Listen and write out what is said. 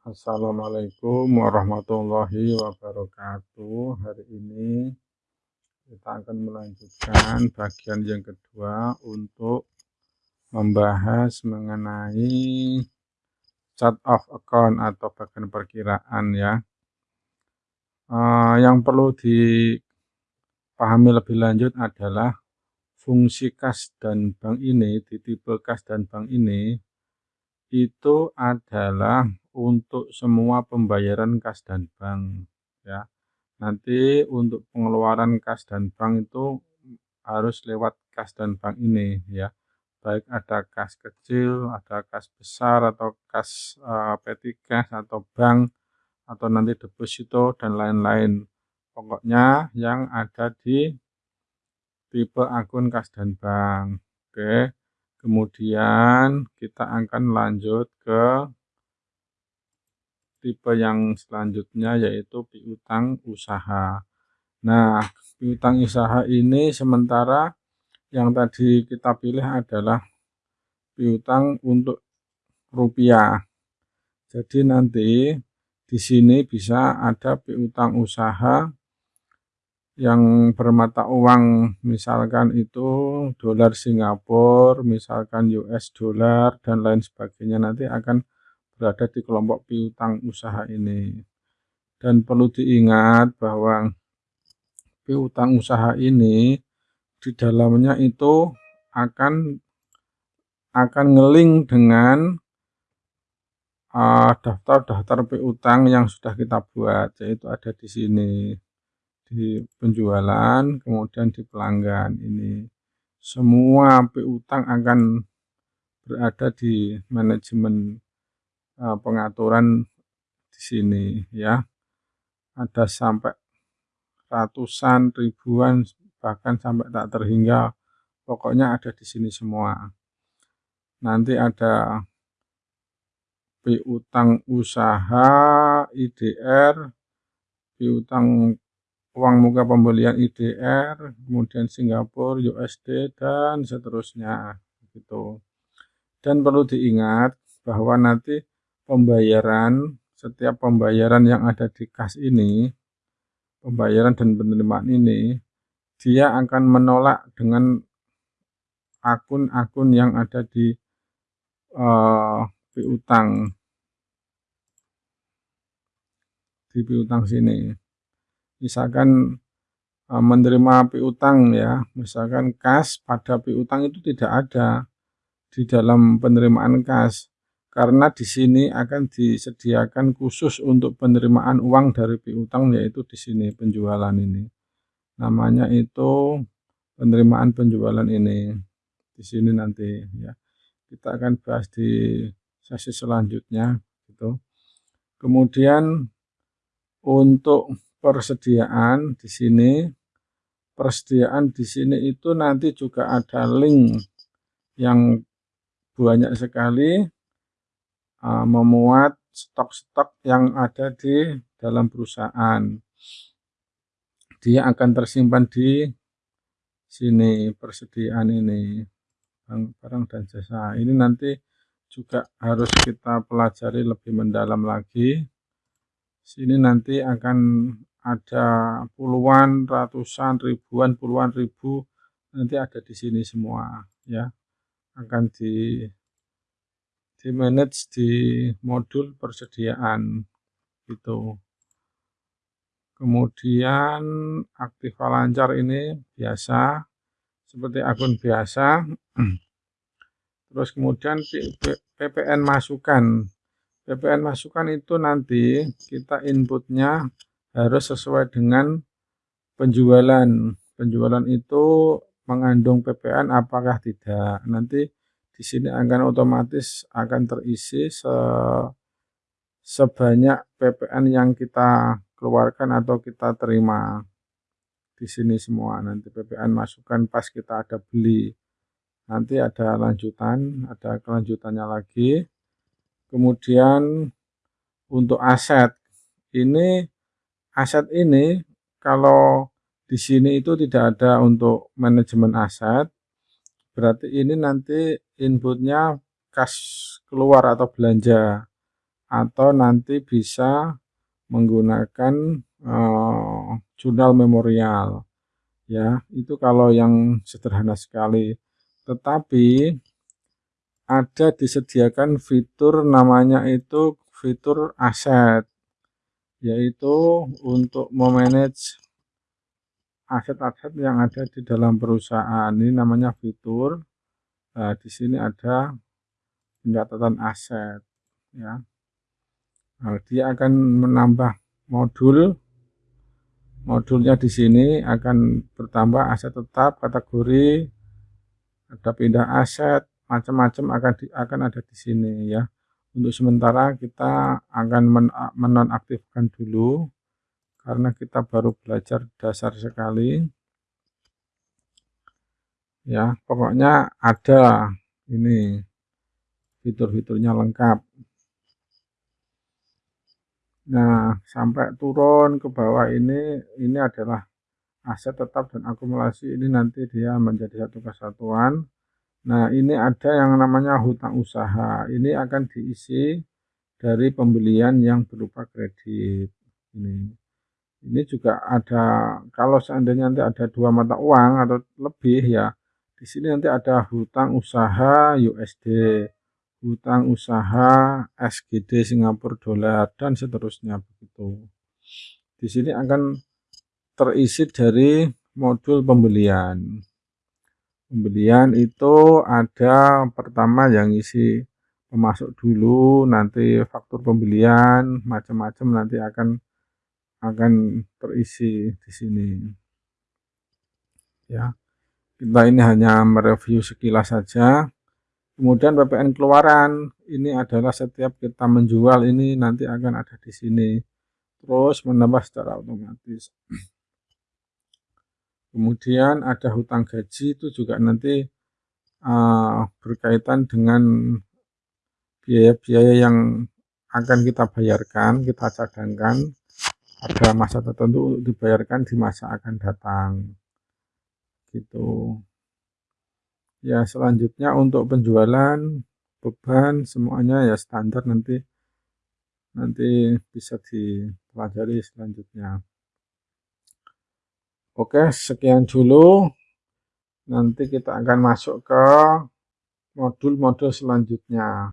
Assalamualaikum warahmatullahi wabarakatuh. Hari ini kita akan melanjutkan bagian yang kedua untuk membahas mengenai chart of account atau bagian perkiraan ya. Uh, Yang perlu dipahami lebih lanjut adalah fungsi kas dan bank ini di tipe kas dan bank ini itu adalah untuk semua pembayaran kas dan bank ya. Nanti untuk pengeluaran kas dan bank itu harus lewat kas dan bank ini ya. Baik ada kas kecil, ada kas besar atau kas uh, petty cash atau bank atau nanti deposito dan lain-lain. Pokoknya yang ada di tipe akun kas dan bank. Oke. Kemudian kita akan lanjut ke tipe yang selanjutnya yaitu piutang usaha. Nah, piutang usaha ini sementara yang tadi kita pilih adalah piutang untuk rupiah. Jadi nanti di sini bisa ada piutang usaha yang bermata uang misalkan itu dolar Singapura, misalkan US dollar dan lain sebagainya nanti akan berada di kelompok piutang usaha ini. Dan perlu diingat bahwa piutang usaha ini di dalamnya itu akan akan ngeling dengan daftar-daftar uh, piutang yang sudah kita buat yaitu ada di sini di penjualan, kemudian di pelanggan ini. Semua piutang akan berada di manajemen uh, pengaturan di sini ya. Ada sampai ratusan, ribuan, bahkan sampai tak terhingga. Pokoknya ada di sini semua. Nanti ada piutang usaha, IDR, piutang uang muka pembelian IDR, kemudian Singapura, USD, dan seterusnya. Gitu. Dan perlu diingat bahwa nanti pembayaran, setiap pembayaran yang ada di kas ini, pembayaran dan penerimaan ini, dia akan menolak dengan akun-akun yang ada di uh, piutang di piutang sini. Misalkan e, menerima piutang ya, misalkan kas pada piutang itu tidak ada di dalam penerimaan kas karena di sini akan disediakan khusus untuk penerimaan uang dari piutang yaitu di sini penjualan ini. Namanya itu penerimaan penjualan ini. Di sini nanti ya. Kita akan bahas di sesi selanjutnya gitu. Kemudian untuk persediaan di sini persediaan di sini itu nanti juga ada link yang banyak sekali uh, memuat stok-stok yang ada di dalam perusahaan. Dia akan tersimpan di sini persediaan ini. Barang dan jasa. Ini nanti juga harus kita pelajari lebih mendalam lagi. Sini nanti akan ada puluhan, ratusan, ribuan, puluhan ribu nanti ada di sini semua ya. Akan di di manage di modul persediaan itu kemudian aktiva lancar ini biasa seperti akun biasa terus kemudian PPN masukan PPN masukan itu nanti kita inputnya harus sesuai dengan penjualan. Penjualan itu mengandung PPN apakah tidak. Nanti di sini akan otomatis akan terisi se sebanyak PPN yang kita keluarkan atau kita terima. Di sini semua nanti PPN masukkan pas kita ada beli. Nanti ada lanjutan, ada kelanjutannya lagi. Kemudian untuk aset ini aset ini kalau di sini itu tidak ada untuk manajemen aset, berarti ini nanti inputnya kas keluar atau belanja. atau nanti bisa menggunakan uh, jurnal memorial ya itu kalau yang sederhana sekali tetapi ada disediakan fitur namanya itu fitur aset yaitu untuk memanage aset-aset yang ada di dalam perusahaan ini namanya fitur nah, di sini ada pencatatan aset ya. Nah, dia akan menambah modul. Modulnya di sini akan bertambah aset tetap kategori ada pindah aset macam-macam akan di, akan ada di sini ya. Untuk sementara kita akan men menonaktifkan dulu karena kita baru belajar dasar sekali ya pokoknya ada ini fitur-fiturnya lengkap Nah, sampai turun ke bawah ini, ini adalah aset tetap dan akumulasi ini nanti dia menjadi satu kesatuan. Nah, ini ada yang namanya hutang usaha. Ini akan diisi dari pembelian yang berupa kredit. Ini. Ini juga ada kalau seandainya nanti ada dua mata uang atau lebih ya. Di sini nanti ada hutang usaha USD hutang usaha SGD Singapura dolar dan seterusnya begitu. Di sini akan terisi dari modul pembelian. Pembelian itu ada pertama yang isi pemasuk dulu, nanti faktur pembelian, macam-macam nanti akan akan terisi di sini. Ya. Kita ini hanya mereview sekilas saja Kemudian PPN keluaran, ini adalah setiap kita menjual ini nanti akan ada di sini. Terus menambah secara otomatis. Kemudian ada hutang gaji itu juga nanti uh, berkaitan dengan biaya-biaya yang akan kita bayarkan, kita cadangkan ada masa tertentu dibayarkan di masa akan datang. Gitu. Ya, selanjutnya untuk penjualan, beban, semuanya ya standar nanti nanti bisa dipelajari selanjutnya. Oke, sekian dulu. Nanti kita akan masuk ke modul-modul selanjutnya.